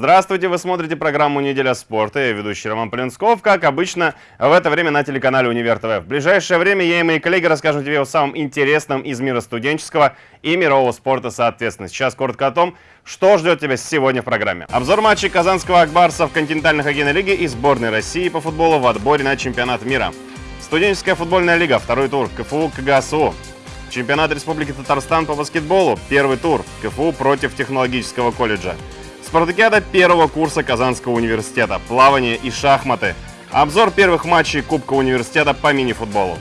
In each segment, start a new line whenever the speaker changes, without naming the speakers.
Здравствуйте, вы смотрите программу «Неделя спорта». Я ведущий Роман Полинсков, как обычно, в это время на телеканале «Универ ТВ». В ближайшее время я и мои коллеги расскажем тебе о самом интересном из мира студенческого и мирового спорта соответственно. Сейчас коротко о том, что ждет тебя сегодня в программе. Обзор матчей казанского Акбарса в континентальной хоккейной лиге и сборной России по футболу в отборе на чемпионат мира. Студенческая футбольная лига, второй тур, КФУ КГСУ. Чемпионат Республики Татарстан по баскетболу, первый тур, КФУ против технологического колледжа. Спартакиада первого курса Казанского университета, плавание и шахматы. Обзор первых матчей Кубка университета по мини-футболу.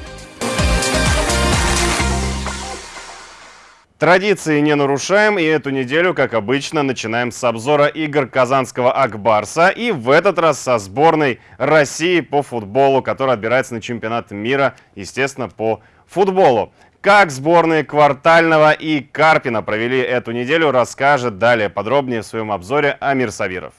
Традиции не нарушаем, и эту неделю, как обычно, начинаем с обзора игр казанского Акбарса. И в этот раз со сборной России по футболу, которая отбирается на чемпионат мира, естественно, по футболу. Как сборные Квартального и Карпина провели эту неделю, расскажет далее подробнее в своем обзоре Амир Савиров.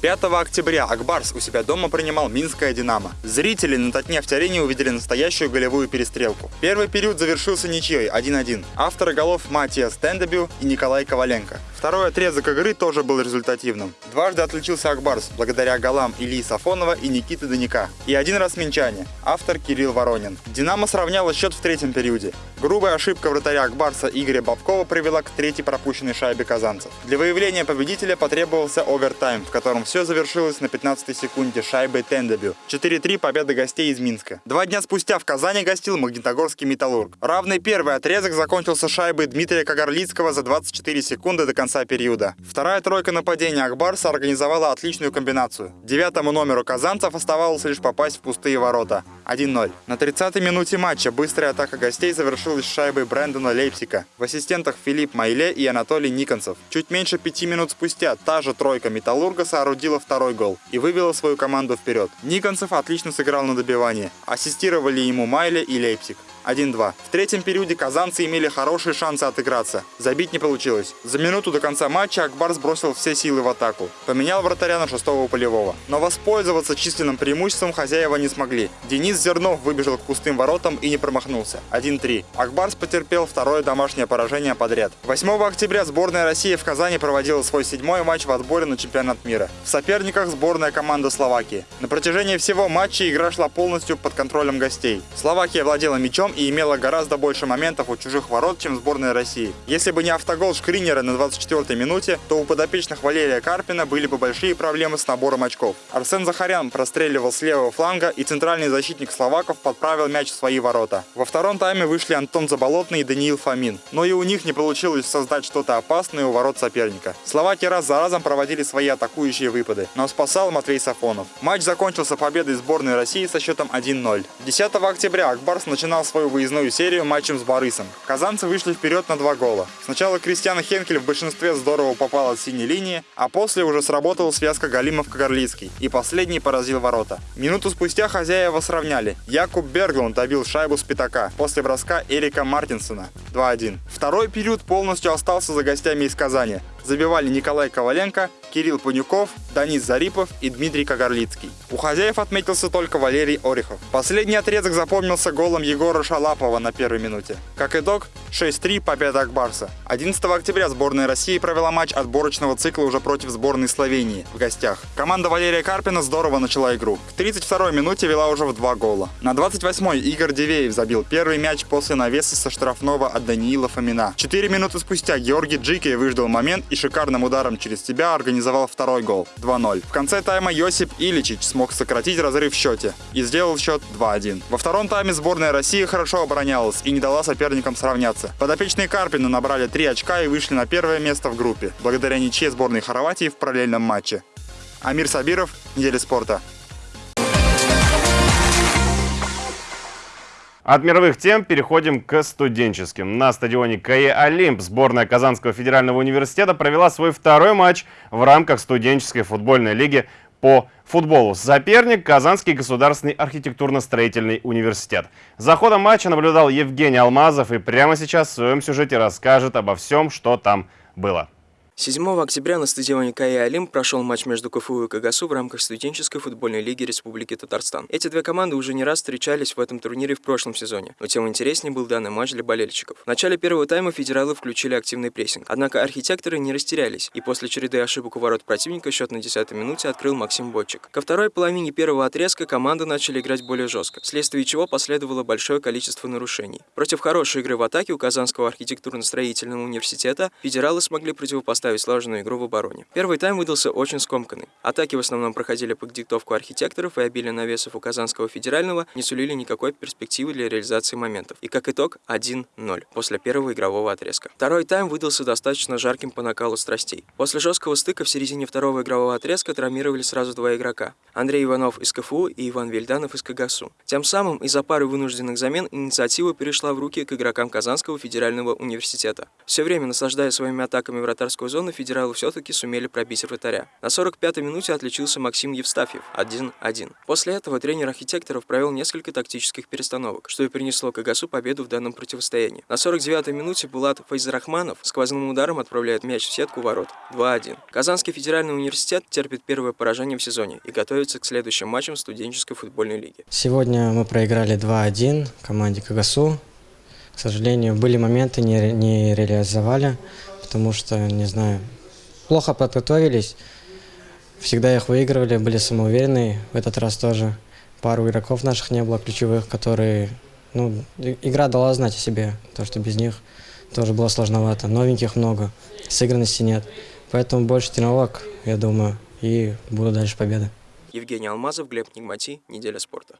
5 октября Акбарс у себя дома принимал Минское «Динамо». Зрители на Татнефть-арене увидели настоящую голевую перестрелку. Первый период завершился ничьей 1-1. Авторы голов Матиас Тендебю и Николай Коваленко. Второй отрезок игры тоже был результативным. Дважды отличился Акбарс благодаря голам Ильи Сафонова и Никиты Даника. И один раз минчане, автор Кирилл Воронин. «Динамо» сравняла счет в третьем периоде. Грубая ошибка вратаря Акбарса Игоря Бабкова привела к третьей пропущенной шайбе казанцев. Для выявления победителя потребовался овертайм, в котором все завершилось на 15-й секунде шайбой Тендебю. 4-3 победа гостей из Минска. Два дня спустя в Казани гостил Магнитогорский Металлург. Равный первый отрезок закончился шайбой Дмитрия Кагарлицкого за 24 секунды до конца периода. Вторая тройка нападения Акбарса организовала отличную комбинацию. Девятому номеру казанцев оставалось лишь попасть в пустые ворота. 1-0. На 30-й минуте матча быстрая атака гостей завершилась шайбой Брэндона Лейпсика. В ассистентах Филипп Майле и Анатолий Никонцев. Чуть меньше пяти минут спустя та же тройка Металлурга соорудила второй гол и вывела свою команду вперед. Никонцев отлично сыграл на добивание. Ассистировали ему Майле и Лейпсик. 1-2. В третьем периоде казанцы имели хорошие шансы отыграться. Забить не получилось. За минуту до конца матча Акбар сбросил все силы в атаку. Поменял вратаря на шестого полевого. Но воспользоваться численным преимуществом хозяева не смогли. Денис Зернов выбежал к пустым воротам и не промахнулся. 1-3. Акбарс потерпел второе домашнее поражение подряд. 8 октября сборная России в Казани проводила свой седьмой матч в отборе на чемпионат мира. В соперниках сборная команда Словакии. На протяжении всего матча игра шла полностью под контролем гостей. Словакия владела мячом и имела гораздо больше моментов у чужих ворот, чем сборная России. Если бы не автогол Шкринера на 24-й минуте, то у подопечных Валерия Карпина были бы большие проблемы с набором очков. Арсен Захарян простреливал с левого фланга, и центральный защитник словаков подправил мяч в свои ворота. Во втором тайме вышли Антон Заболотный и Даниил Фомин, но и у них не получилось создать что-то опасное у ворот соперника. Словаки раз за разом проводили свои атакующие выпады, но спасал Матвей Сафонов. Матч закончился победой сборной России со счетом 1-0. 10 октября Акбарс начинал свою выездную серию матчем с Борисом. Казанцы вышли вперед на два гола. Сначала Кристиан Хенкель в большинстве здорово попал от синей линии, а после уже сработала связка Галимов-Кагарлицкий, и последний поразил ворота. Минуту спустя хозяева сравняли. Якуб Берглунд добил шайбу с пятака после броска Эрика Мартинсона 2-1. Второй период полностью остался за гостями из Казани. Забивали Николай Коваленко, Кирилл Панюков, Данис Зарипов и Дмитрий Кагарлицкий. У хозяев отметился только Валерий Орехов. Последний отрезок запомнился голом Егора Шалапова на первой минуте. Как итог, 6-3 победа Акбарса. 11 октября сборная России провела матч отборочного цикла уже против сборной Словении в гостях. Команда Валерия Карпина здорово начала игру. К 32-й минуте вела уже в два гола. На 28-й Игорь Дивеев забил первый мяч после навеса со штрафного от Даниила Фомина. Четыре минуты спустя Георгий Джикей выждал момент и шикарным ударом через себя организовал второй гол 2-0. В конце тайма Йосип Иличич смог сократить разрыв в счете и сделал счет 2-1. Во втором тайме сборная России хорошо оборонялась и не дала соперникам сравняться. Подопечные Карпина набрали 3 очка и вышли на первое место в группе, благодаря ничьей сборной Хорватии в параллельном матче. Амир Сабиров, Неделя спорта.
От мировых тем переходим к студенческим. На стадионе КАЕ «Олимп» сборная Казанского федерального университета провела свой второй матч в рамках студенческой футбольной лиги по футболу. Соперник – Казанский государственный архитектурно-строительный университет. За ходом матча наблюдал Евгений Алмазов и прямо сейчас в своем сюжете расскажет обо всем, что там было.
7 октября на стадионе КАИ «Олимп» прошел матч между КФУ и КГСУ в рамках студенческой футбольной лиги Республики Татарстан. Эти две команды уже не раз встречались в этом турнире в прошлом сезоне, но тем интереснее был данный матч для болельщиков. В начале первого тайма федералы включили активный прессинг, однако архитекторы не растерялись, и после череды ошибок у ворот противника счет на 10 минуте открыл Максим Бойчик. Ко второй половине первого отрезка команды начали играть более жестко, вследствие чего последовало большое количество нарушений. Против хорошей игры в атаке у Казанского архитектурно-строительного университета федералы смогли противопоставить поставить слаженную игру в обороне. Первый тайм выдался очень скомканный. Атаки в основном проходили под диктовку архитекторов, и обилие навесов у Казанского федерального не сулили никакой перспективы для реализации моментов. И как итог 1-0 после первого игрового отрезка. Второй тайм выдался достаточно жарким по накалу страстей. После жесткого стыка в середине второго игрового отрезка травмировали сразу два игрока. Андрей Иванов из КФУ и Иван Вильданов из КГСУ. Тем самым из-за пары вынужденных замен инициатива перешла в руки к игрокам Казанского федерального университета. Все время наслаждая своими атаками вратарскую зону, зоны федералы все-таки сумели пробить вратаря. На 45-й минуте отличился Максим Евстафьев 1-1. После этого тренер архитекторов провел несколько тактических перестановок, что и принесло Кагасу победу в данном противостоянии. На 49-й минуте Булат Файзарахманов сквозным ударом отправляет мяч в сетку ворот 2-1. Казанский федеральный университет терпит первое поражение в сезоне и готовится к следующим матчам студенческой футбольной лиги.
Сегодня мы проиграли 2-1 команде Кагасу. К сожалению, были моменты, не, не реализовали потому что, не знаю, плохо подготовились, всегда их выигрывали, были самоуверенные. В этот раз тоже пару игроков наших не было ключевых, которые, ну, игра дала знать о себе, то, что без них тоже было сложновато. Новеньких много, сыгранности нет. Поэтому больше тренировок, я думаю, и буду дальше победы.
Евгений Алмазов, Глеб Нигмати, Неделя спорта.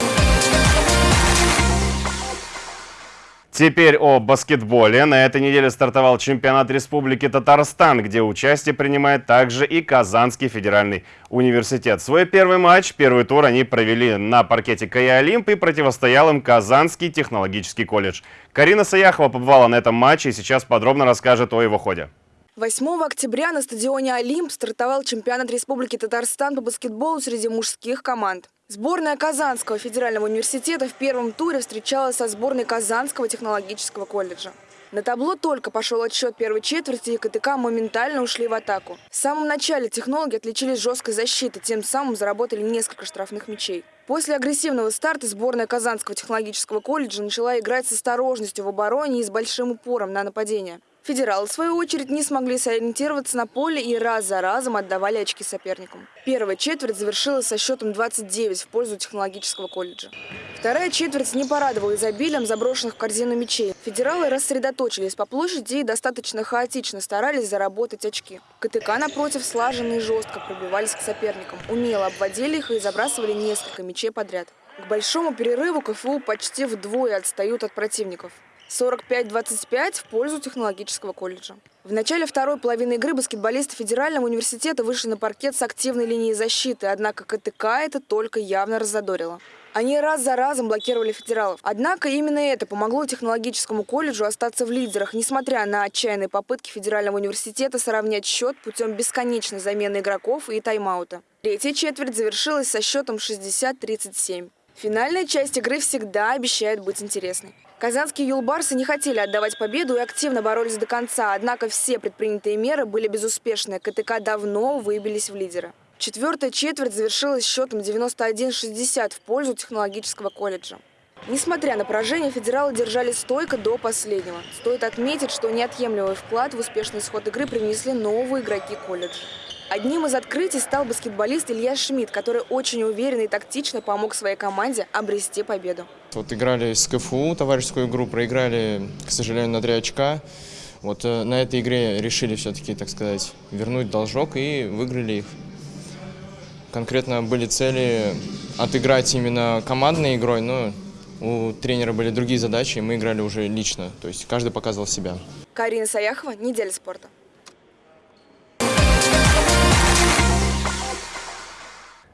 Теперь о баскетболе. На этой неделе стартовал чемпионат Республики Татарстан, где участие принимает также и Казанский федеральный университет. Свой первый матч, первый тур они провели на паркете КАИ Олимп и противостоял им Казанский технологический колледж. Карина Саяхова побывала на этом матче и сейчас подробно расскажет о его ходе.
8 октября на стадионе «Олимп» стартовал чемпионат Республики Татарстан по баскетболу среди мужских команд. Сборная Казанского федерального университета в первом туре встречалась со сборной Казанского технологического колледжа. На табло только пошел отсчет первой четверти, и КТК моментально ушли в атаку. В самом начале технологи отличились жесткой защитой, тем самым заработали несколько штрафных мячей. После агрессивного старта сборная Казанского технологического колледжа начала играть с осторожностью в обороне и с большим упором на нападение. Федералы, в свою очередь, не смогли сориентироваться на поле и раз за разом отдавали очки соперникам. Первая четверть завершилась со счетом 29 в пользу технологического колледжа. Вторая четверть не порадовала изобилием заброшенных в корзину мячей. Федералы рассредоточились по площади и достаточно хаотично старались заработать очки. КТК, напротив, слаженно и жестко пробивались к соперникам, умело обводили их и забрасывали несколько мячей подряд. К большому перерыву КФУ почти вдвое отстают от противников. 45-25 в пользу технологического колледжа. В начале второй половины игры баскетболисты Федерального университета вышли на паркет с активной линией защиты, однако КТК это только явно раззадорило. Они раз за разом блокировали федералов. Однако именно это помогло технологическому колледжу остаться в лидерах, несмотря на отчаянные попытки Федерального университета сравнять счет путем бесконечной замены игроков и тайм-аута. Третья четверть завершилась со счетом 60-37. Финальная часть игры всегда обещает быть интересной. Казанские юлбарсы не хотели отдавать победу и активно боролись до конца, однако все предпринятые меры были безуспешны. КТК давно выбились в лидера. Четвертая четверть завершилась счетом 91-60 в пользу технологического колледжа. Несмотря на поражение, федералы держали стойко до последнего. Стоит отметить, что неотъемлемый вклад в успешный исход игры привнесли новые игроки колледжа. Одним из открытий стал баскетболист Илья Шмидт, который очень уверенно и тактично помог своей команде обрести победу.
Вот играли с КФУ, товарищескую игру, проиграли, к сожалению, на 3 очка. Вот э, на этой игре решили все-таки, так сказать, вернуть должок и выиграли их. Конкретно были цели отыграть именно командной игрой, но у тренера были другие задачи, и мы играли уже лично. То есть каждый показывал себя.
Карина Саяхова, «Неделя спорта».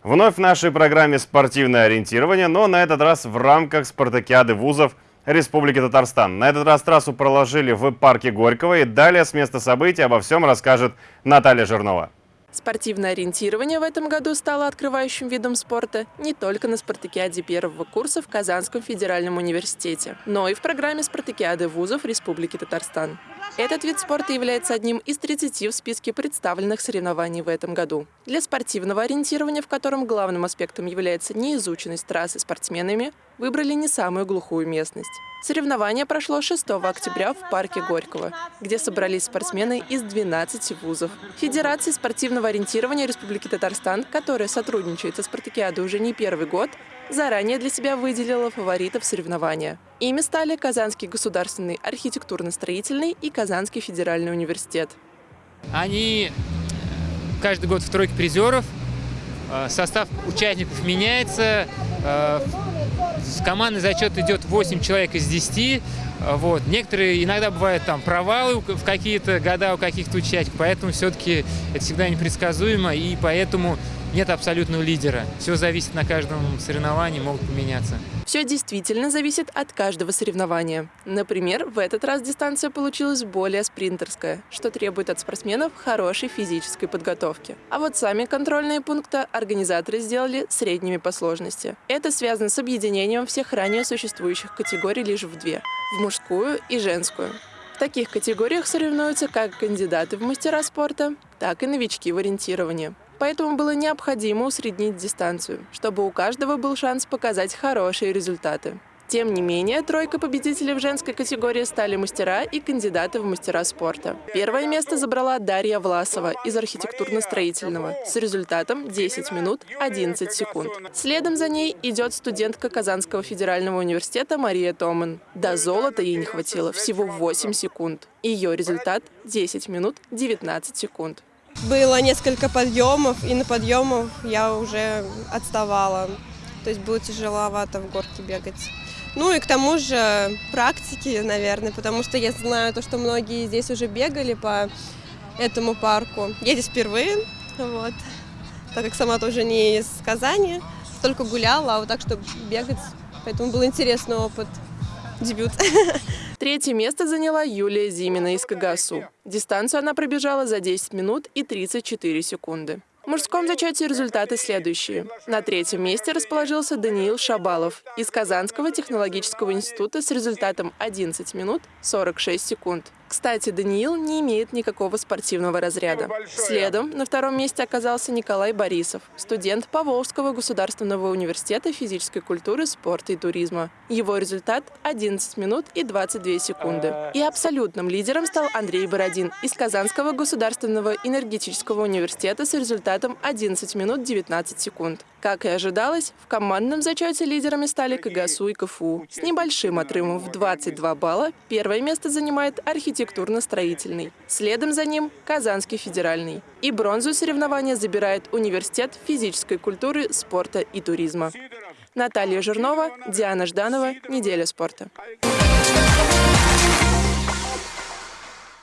Вновь в нашей программе спортивное ориентирование, но на этот раз в рамках спартакиады вузов Республики Татарстан. На этот раз трассу проложили в парке Горького и далее с места событий обо всем расскажет Наталья Жирнова.
Спортивное ориентирование в этом году стало открывающим видом спорта не только на спартакиаде первого курса в Казанском федеральном университете, но и в программе спартакиады вузов Республики Татарстан. Этот вид спорта является одним из 30 в списке представленных соревнований в этом году. Для спортивного ориентирования, в котором главным аспектом является неизученность трассы спортсменами, выбрали не самую глухую местность. Соревнование прошло 6 октября в парке Горького, где собрались спортсмены из 12 вузов. Федерация спортивного ориентирования Республики Татарстан, которая сотрудничает со спартакиадой уже не первый год, заранее для себя выделила фаворитов соревнования. Ими стали Казанский государственный архитектурно-строительный и Казанский федеральный университет.
Они каждый год в тройке призеров, э, состав участников меняется, э, командный зачет идет 8 человек из 10. Вот. Некоторые иногда бывают там провалы в какие-то года у каких-то участников, поэтому все-таки это всегда непредсказуемо, и поэтому нет абсолютного лидера. Все зависит на каждом соревновании, могут поменяться.
Все действительно зависит от каждого соревнования. Например, в этот раз дистанция получилась более спринтерская, что требует от спортсменов хорошей физической подготовки. А вот сами контрольные пункты организаторы сделали средними по сложности. Это связано с объединением всех ранее существующих категорий лишь в две – в мужскую и женскую. В таких категориях соревнуются как кандидаты в мастера спорта, так и новички в ориентировании поэтому было необходимо усреднить дистанцию, чтобы у каждого был шанс показать хорошие результаты. Тем не менее, тройка победителей в женской категории стали мастера и кандидаты в мастера спорта. Первое место забрала Дарья Власова из архитектурно-строительного с результатом 10 минут 11 секунд. Следом за ней идет студентка Казанского федерального университета Мария Томан. До золота ей не хватило всего 8 секунд. Ее результат 10 минут 19 секунд.
Было несколько подъемов, и на подъемах я уже отставала. То есть было тяжеловато в горке бегать. Ну и к тому же практики, наверное, потому что я знаю то, что многие здесь уже бегали по этому парку. Я здесь впервые, вот, так как сама тоже не из Казани, только гуляла, а вот так, чтобы бегать, поэтому был интересный опыт дебют.
Третье место заняла Юлия Зимина из Кагасу. Дистанцию она пробежала за 10 минут и 34 секунды. В мужском зачете результаты следующие. На третьем месте расположился Даниил Шабалов из Казанского технологического института с результатом 11 минут 46 секунд. Кстати, Даниил не имеет никакого спортивного разряда. Следом на втором месте оказался Николай Борисов, студент Поволжского государственного университета физической культуры, спорта и туризма. Его результат – 11 минут и 22 секунды. И абсолютным лидером стал Андрей Бородин из Казанского государственного энергетического университета с результатом 11 минут 19 секунд. Как и ожидалось, в командном зачете лидерами стали КГСУ и КФУ. С небольшим отрывом в 22 балла первое место занимает архитектурно-строительный. Следом за ним – Казанский федеральный. И бронзу соревнования забирает Университет физической культуры, спорта и туризма. Наталья Жирнова, Диана Жданова. Неделя спорта.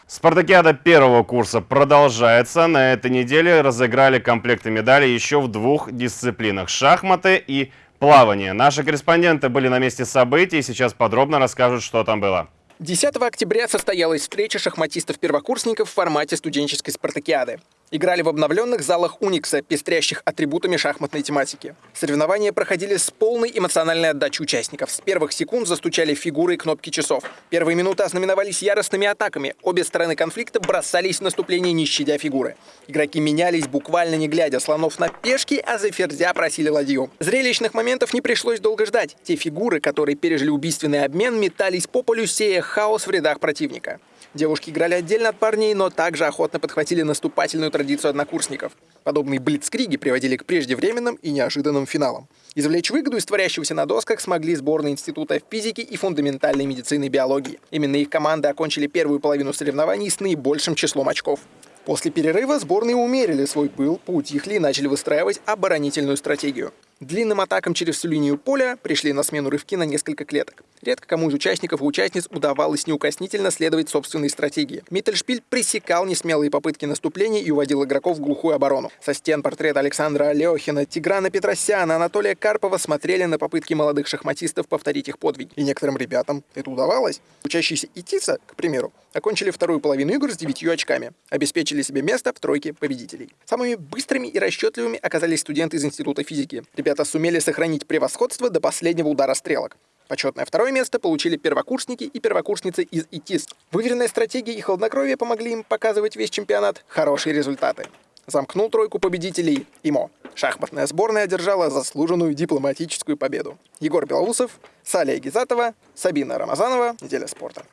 Спартакиада первого курса продолжается. На этой неделе разыграли комплекты медалей еще в двух дисциплинах – шахматы и плавание. Наши корреспонденты были на месте событий и сейчас подробно расскажут, что там было.
10 октября состоялась встреча шахматистов-первокурсников в формате студенческой спартакиады играли в обновленных залах Уникса, пестрящих атрибутами шахматной тематики. Соревнования проходили с полной эмоциональной отдачей участников. С первых секунд застучали фигуры и кнопки часов. Первые минуты ознаменовались яростными атаками. Обе стороны конфликта бросались в наступление, не щадя фигуры. Игроки менялись, буквально не глядя, слонов на пешки, а за ферзя просили ладью. Зрелищных моментов не пришлось долго ждать. Те фигуры, которые пережили убийственный обмен, метались по полю, сея хаос в рядах противника. Девушки играли отдельно от парней, но также охотно подхватили наступательную традицию однокурсников. Подобные блицкриги приводили к преждевременным и неожиданным финалам. Извлечь выгоду из творящегося на досках смогли сборные Института физики и фундаментальной медицины и биологии. Именно их команды окончили первую половину соревнований с наибольшим числом очков. После перерыва сборные умерили свой пыл, поутихли и начали выстраивать оборонительную стратегию. Длинным атакам через всю линию поля пришли на смену рывки на несколько клеток. Редко кому из участников и участниц удавалось неукоснительно следовать собственной стратегии. Миттельшпиль пресекал несмелые попытки наступления и уводил игроков в глухую оборону. Со стен портрет Александра Алехина, Тиграна Петросяна, Анатолия Карпова смотрели на попытки молодых шахматистов повторить их подвиг. И некоторым ребятам это удавалось. Учащиеся ИТИСа, к примеру, окончили вторую половину игр с девятью очками, обеспечили себе место в тройке победителей. Самыми быстрыми и расчетливыми оказались студенты из Института физики. Ребята сумели сохранить превосходство до последнего удара стрелок. Почетное второе место получили первокурсники и первокурсницы из ИТИС. Выверенная стратегия и хладнокровие помогли им показывать весь чемпионат хорошие результаты. Замкнул тройку победителей ИМО. Шахматная сборная одержала заслуженную дипломатическую победу. Егор Белоусов, Салия Гизатова, Сабина Рамазанова. Неделя спорта.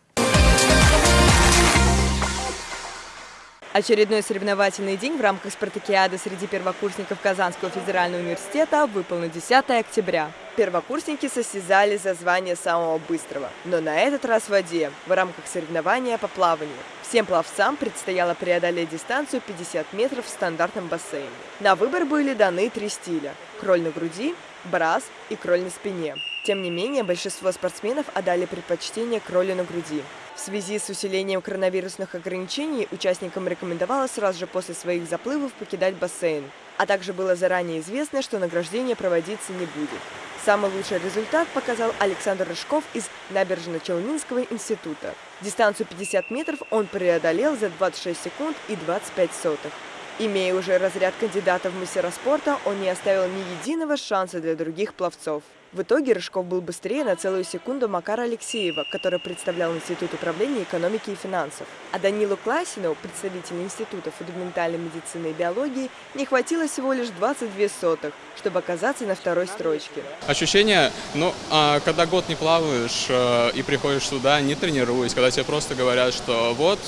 Очередной соревновательный день в рамках спартакиады среди первокурсников Казанского федерального университета выпал на 10 октября. Первокурсники состязали за звание самого быстрого, но на этот раз в воде, в рамках соревнования по плаванию. Всем пловцам предстояло преодолеть дистанцию 50 метров в стандартном бассейне. На выбор были даны три стиля – кроль на груди, брас и кроль на спине. Тем не менее, большинство спортсменов отдали предпочтение кролю на груди. В связи с усилением коронавирусных ограничений участникам рекомендовалось сразу же после своих заплывов покидать бассейн. А также было заранее известно, что награждение проводиться не будет. Самый лучший результат показал Александр Рыжков из Набережно-Челнинского института. Дистанцию 50 метров он преодолел за 26 секунд и 25 сотых. Имея уже разряд кандидата в мастера спорта, он не оставил ни единого шанса для других пловцов. В итоге Рыжков был быстрее на целую секунду Макара Алексеева, который представлял Институт управления экономики и финансов. А Данилу Классину, представителю Института фундаментальной медицины и биологии, не хватило всего лишь 22 сотых, чтобы оказаться на второй строчке.
Ощущение, ну, а когда год не плаваешь э, и приходишь сюда, не тренируясь, когда тебе просто говорят, что вот,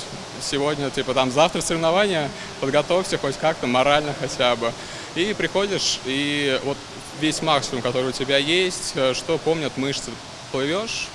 сегодня, типа, там, завтра соревнования, подготовься хоть как-то, морально хотя бы. И приходишь, и вот весь максимум, который у тебя есть, э, что помнят мышцы, плывешь,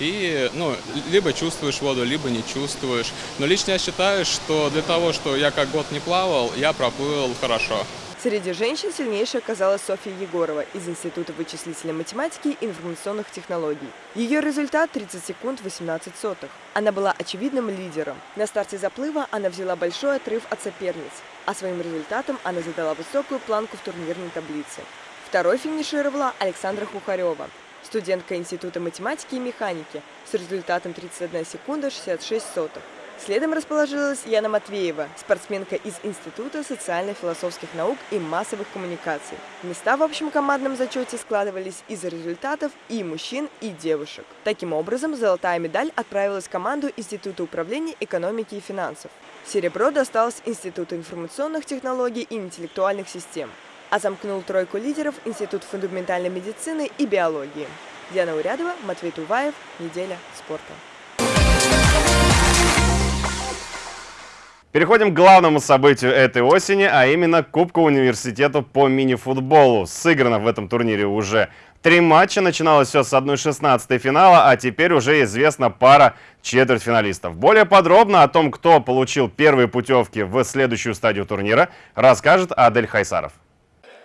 и, ну, либо чувствуешь воду, либо не чувствуешь. Но лично я считаю, что для того, что я как год не плавал, я проплыл хорошо.
Среди женщин сильнейшей оказалась Софья Егорова из Института вычислительной математики и информационных технологий. Ее результат 30 секунд 18 сотых. Она была очевидным лидером. На старте заплыва она взяла большой отрыв от соперниц, а своим результатом она задала высокую планку в турнирной таблице. Второй финишировала Александра Хухарева, студентка Института математики и механики с результатом 31 секунда 66 сотых. Следом расположилась Яна Матвеева, спортсменка из Института социально-философских наук и массовых коммуникаций. Места в общем командном зачете складывались из результатов и мужчин, и девушек. Таким образом, золотая медаль отправилась в команду Института управления экономики и финансов. Серебро досталось Институту информационных технологий и интеллектуальных систем а замкнул тройку лидеров Институт фундаментальной медицины и биологии. Диана Урядова, Матвей Туваев, Неделя спорта.
Переходим к главному событию этой осени, а именно Кубку университета по мини-футболу. Сыграно в этом турнире уже три матча. Начиналось все с 1-16 финала, а теперь уже известна пара четвертьфиналистов. Более подробно о том, кто получил первые путевки в следующую стадию турнира, расскажет Адель Хайсаров.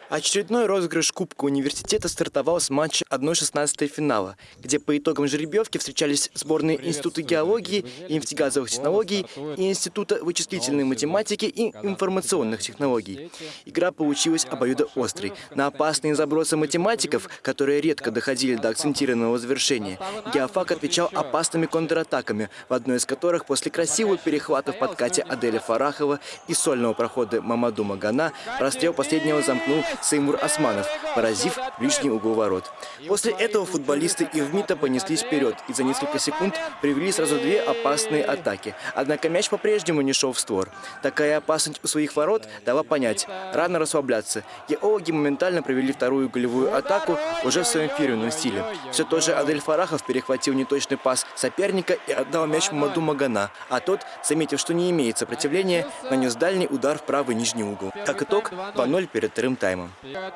Очередной розыгрыш Кубка университета стартовал с матча 1-16 финала, где по итогам жеребьевки встречались сборные Института геологии и нефтегазовых технологий и Института вычислительной математики и информационных технологий. Игра получилась обоюдоострой. На опасные забросы математиков, которые редко доходили до акцентированного завершения, Геофак отвечал опасными контратаками, в одной из которых после красивых перехватов подкате Аделя Фарахова и сольного прохода Мамаду Магана расстрел последнего замкнул Сеймур Османов, поразив ближний угол ворот. После этого футболисты Ивмита понеслись вперед и за несколько секунд привели сразу две опасные атаки. Однако мяч по-прежнему не шел в створ. Такая опасность у своих ворот дала понять, рано расслабляться. Геологи моментально провели вторую голевую атаку уже в своем фирменном стиле. Все тот же Адель Фарахов перехватил неточный пас соперника и отдал мяч Маду Магана, а тот, заметив, что не имеет сопротивления, нанес дальний удар в правый нижний угол. Как итог, 2-0 перед вторым таймом.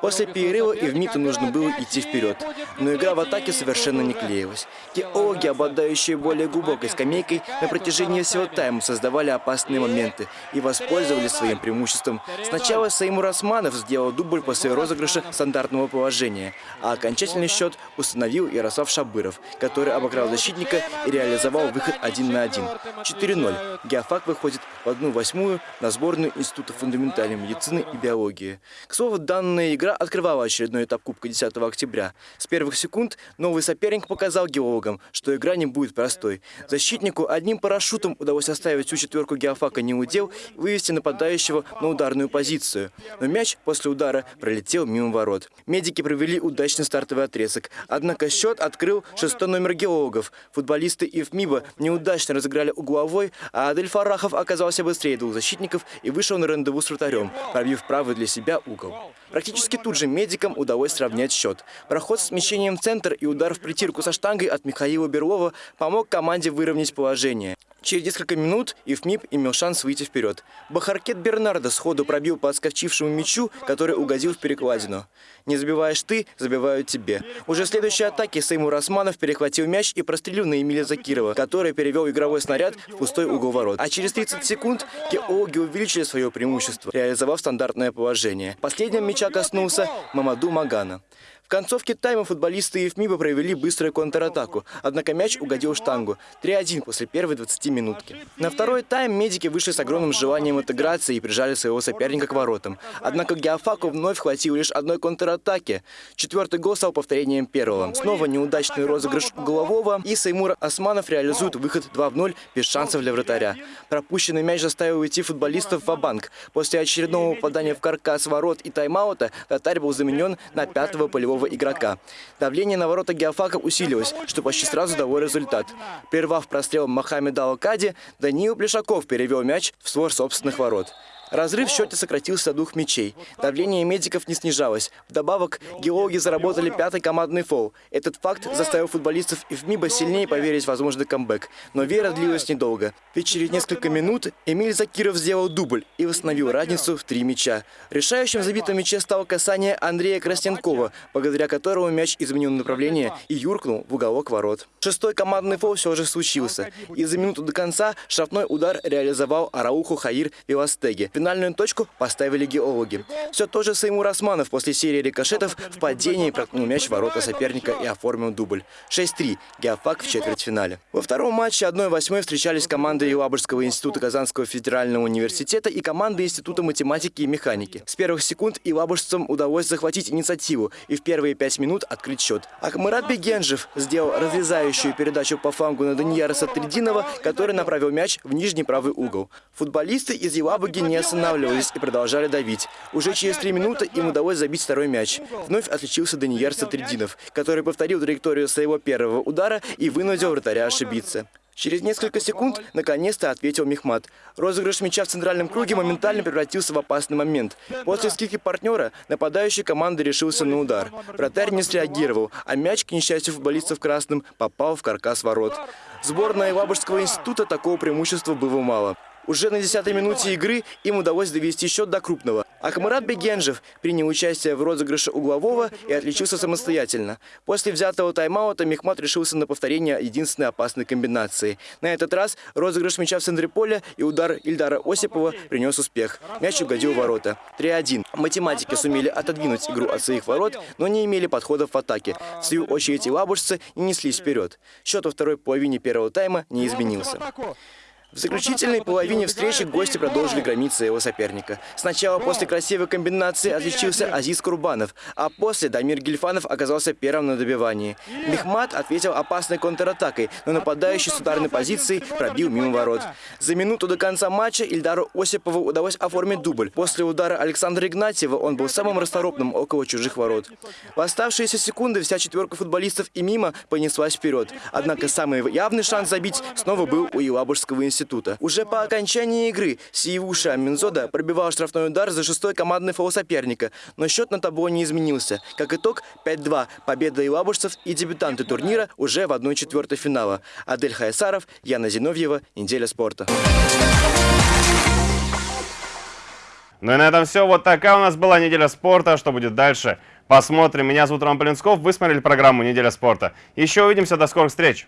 После перерыва и в МИТу нужно было идти вперед, но игра в атаке совершенно не клеилась. Геологи, обладающие более глубокой скамейкой, на протяжении всего тайма создавали опасные моменты и воспользовались своим преимуществом. Сначала Саимур Османов сделал дубль после розыгрыша стандартного положения, а окончательный счет установил Ярослав Шабыров, который обыграл защитника и реализовал выход один на один. 4-0. Геофак выходит в одну восьмую на сборную Института фундаментальной медицины и биологии. К слову, данная игра открывала очередной этап Кубка 10 октября. С первых секунд новый соперник показал геологам, что игра не будет простой. Защитнику одним парашютом удалось оставить всю четверку геофака не удел и вывести нападающего на ударную позицию. Но мяч после удара пролетел мимо ворот. Медики провели удачный стартовый отрезок. Однако счет открыл шестой номер геологов. Футболисты ИФМИБа неудачно разыграли угловой, а Адель Фарахов оказался быстрее двух защитников и вышел на рандеву с вратарем, пробив правый для себя угол. Практически тут же медикам удалось сравнять счет. Проход с смещением в центр и удар в притирку со штангой от Михаила Берлова помог команде выровнять положение. Через несколько минут Ифмип имел шанс выйти вперед. Бахаркет Бернардо сходу пробил по отскочившему мячу, который угодил в перекладину. «Не забиваешь ты, забивают тебе». Уже в следующей атаке Сеймур Османов перехватил мяч и прострелил на Эмиля Закирова, который перевел игровой снаряд в пустой угол ворот. А через 30 секунд геологи увеличили свое преимущество, реализовав стандартное положение. Последним мяча коснулся Мамаду Магана. В концовке тайма футболисты ЕФМИБа провели быструю контратаку, однако мяч угодил в штангу. 3-1 после первой 20 минутки. На второй тайм медики вышли с огромным желанием интеграции и прижали своего соперника к воротам. Однако Геофаку вновь хватило лишь одной контратаки. Четвертый гол стал повторением первого. Снова неудачный розыгрыш углового, и Саймур Османов реализует выход 2 0 без шансов для вратаря. Пропущенный мяч заставил уйти футболистов в банк После очередного попадания в каркас ворот и тайм-аута вратарь был заменен на пятого полевого нового игрока. Давление на ворота Геофака усилилось, что почти сразу дало результат. Прервав прострел Мохаммеда Алкади, Даниил Плешаков перевел мяч в свор собственных ворот. Разрыв в счете сократился до двух мячей. Давление медиков не снижалось. Вдобавок, геологи заработали пятый командный фол. Этот факт заставил футболистов и в МИБа сильнее поверить в возможный камбэк. Но вера длилась недолго. Ведь через несколько минут Эмиль Закиров сделал дубль и восстановил разницу в три мяча. Решающим забитым мяче стало касание Андрея Красненкова, благодаря которому мяч изменил направление и юркнул в уголок ворот. Шестой командный фол все же случился. И за минуту до конца штрафной удар реализовал Арауху Хаир Виластеги. Финальную точку поставили геологи. Все то же Саймур Османов после серии рикошетов в падении проткнул мяч в ворота соперника и оформил дубль. 6-3. Геофак в четвертьфинале. Во втором матче 1-8 встречались команды Елабужского института Казанского федерального университета и команды Института математики и механики. С первых секунд Елабужцам удалось захватить инициативу и в первые пять минут открыть счет. Ахмарат Бегенжев сделал разрезающую передачу по флангу на Данияра Сатридинова, который направил мяч в нижний правый угол. Футболисты из Елабуги не останавливались и продолжали давить. Уже через три минуты им удалось забить второй мяч. Вновь отличился Даниер Сатридинов, который повторил траекторию своего первого удара и вынудил вратаря ошибиться. Через несколько секунд наконец-то ответил Мехмат. Розыгрыш мяча в центральном круге моментально превратился в опасный момент. После скидки партнера нападающий команды решился на удар. Вратарь не среагировал, а мяч, к несчастью футболистов красным, попал в каркас ворот. Сборная Лабужского института такого преимущества было мало. Уже на 10-й минуте игры им удалось довести счет до крупного. Ахмарат Бегенжев принял участие в розыгрыше углового и отличился самостоятельно. После взятого тайм-аута Мехмат решился на повторение единственной опасной комбинации. На этот раз розыгрыш мяча в центре поля и удар Ильдара Осипова принес успех. Мяч угодил в ворота. 3-1. Математики сумели отодвинуть игру от своих ворот, но не имели подходов в атаке. В свою очередь и лабужцы не неслись вперед. Счет во второй половине первого тайма не изменился. В заключительной половине встречи гости продолжили громить своего соперника. Сначала после красивой комбинации отличился Азиз Курбанов, а после Дамир Гельфанов оказался первым на добивании. Мехмат ответил опасной контратакой, но нападающий с ударной позиции пробил мимо ворот. За минуту до конца матча Ильдару Осипову удалось оформить дубль. После удара Александра Игнатьева он был самым расторопным около чужих ворот. В оставшиеся секунды вся четверка футболистов и мимо понеслась вперед. Однако самый явный шанс забить снова был у Елабужского института института. Уже по окончании игры Сиевуша Минзода пробивал штрафной удар за шестой командный фол соперника, но счет на табло не изменился. Как итог, 5-2. Победа елабужцев и дебютанты турнира уже в 1-4 финала. Адель Хаясаров, Яна Зиновьева, Неделя спорта.
Ну и на этом все. Вот такая у нас была неделя спорта. Что будет дальше? Посмотрим. Меня зовут Роман Полинсков. Вы смотрели программу «Неделя спорта». Еще увидимся. До скорых встреч.